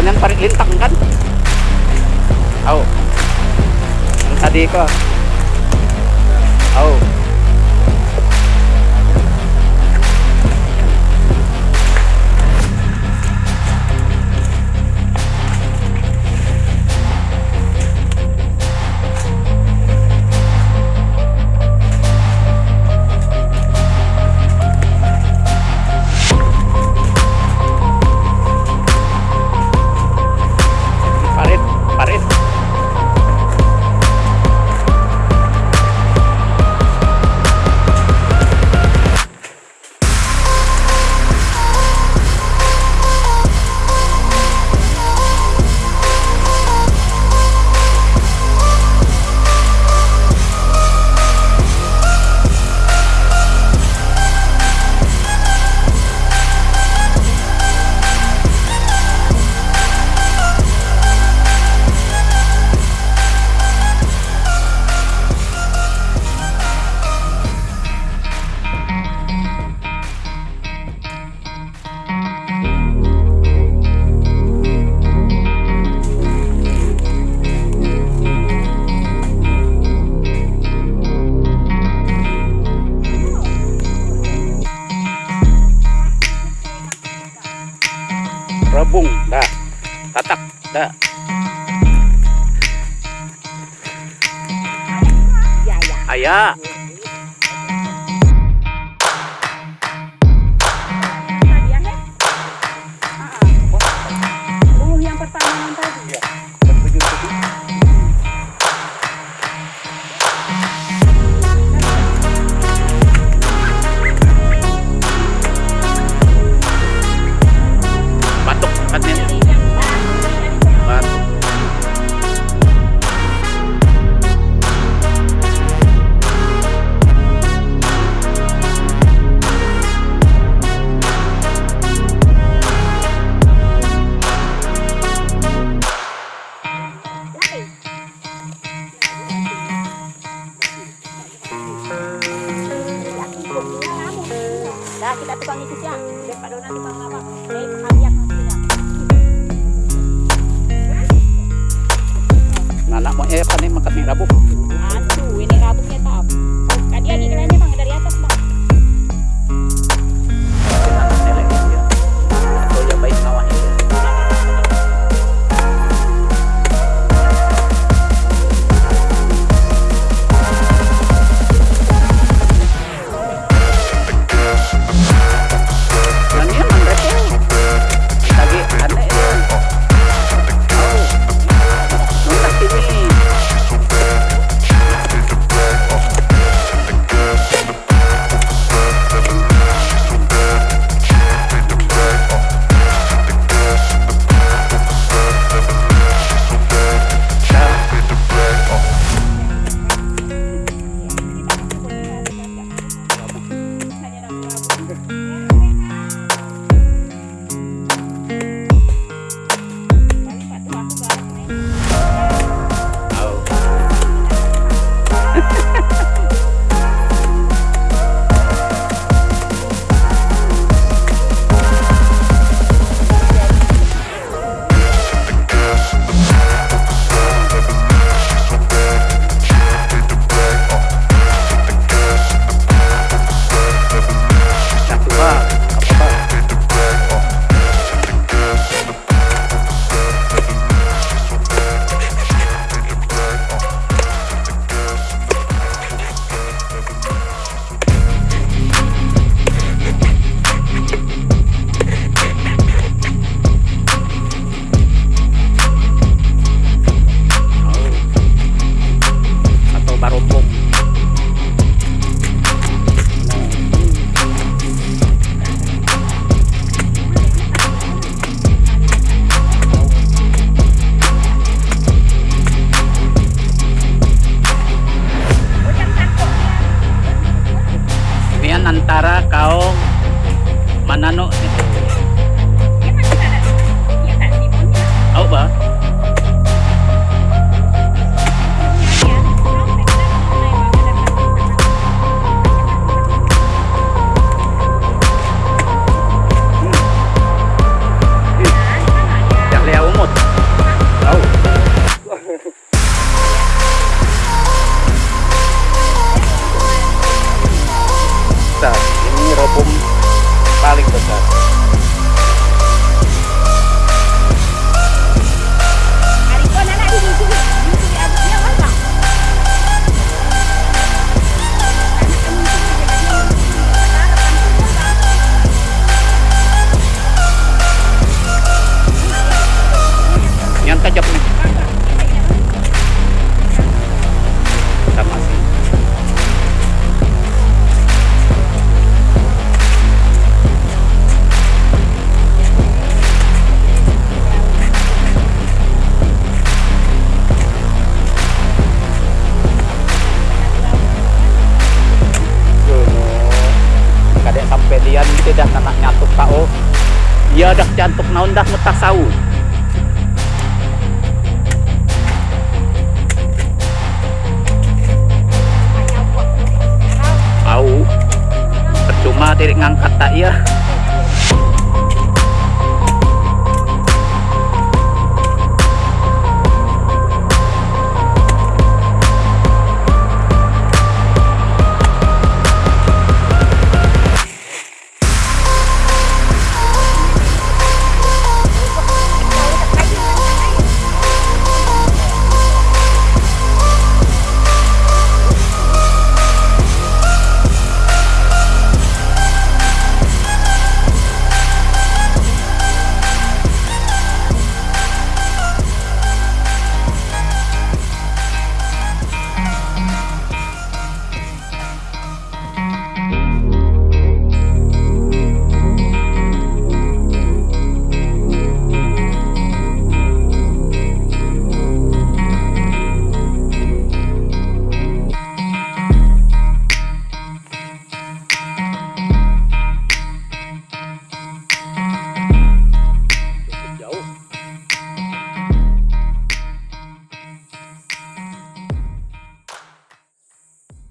oh yang tarik lintang kan? Oh yang tadi kok. Oh bung, dah. Katak dah. Ya. Ayah, ayah. Dah kita tukang itu siang. Pak Dona tukang lawak. Eh, kalian nah, nak mau eh panen makan nih, rabu. banana no. Iya kan? Kau. Iya dah jantuk naon dah. Hanya buat. Au. Percuma diri ngangkat tak iya.